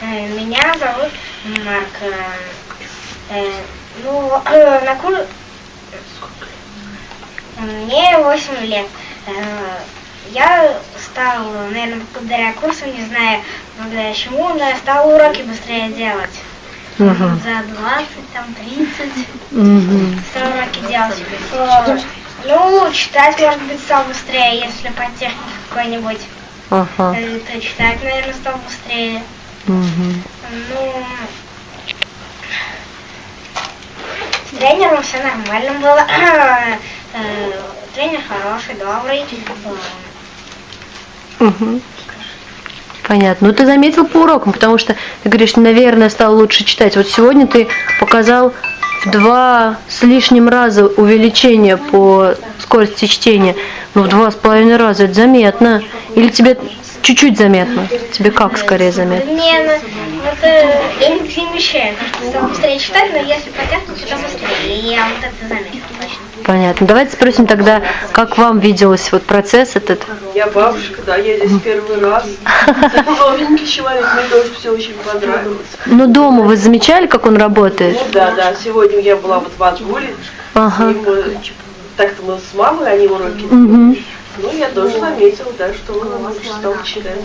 Э, Меня зовут Марк. Э, э, Ну, на кур... Мне 8 лет. Я стал, наверное, благодаря курсу, не знаю, благодаря чему, но я стал уроки быстрее делать. Мгм. За 20, там, 30 Мгм. стал уроки делать. Ну, читать, может быть, стал быстрее, если по технике какой-нибудь. Ага. То читать, наверное, стал быстрее. Мгм. Ну, с тренером все нормально было. Э, Тренер хороший, добрый. Мгм. Понятно. Ну ты заметил по урокам, потому что ты говоришь, наверное, стал лучше читать. Вот сегодня ты показал в два с лишним раза увеличение по скорости чтения. Ну, в два с половиной раза это заметно. Или тебе чуть-чуть заметно? Тебе как скорее заметно? Не, ну, вот э, я не стал быстрее читать, но если по технике, то быстрее. И я вот это заметила точно. Понятно. Давайте спросим тогда, как вам виделось вот процесс этот? Я бабушка, да, я здесь первый раз. Новенький человек, мне тоже все очень понравилось. Ну, дома вы замечали, как он работает? Ну да, да, сегодня я была вот в отгуле, Ага. мы, так-то мы с мамой, они уроки. Мгм. Ну, я тоже заметила, да, что он стал читать.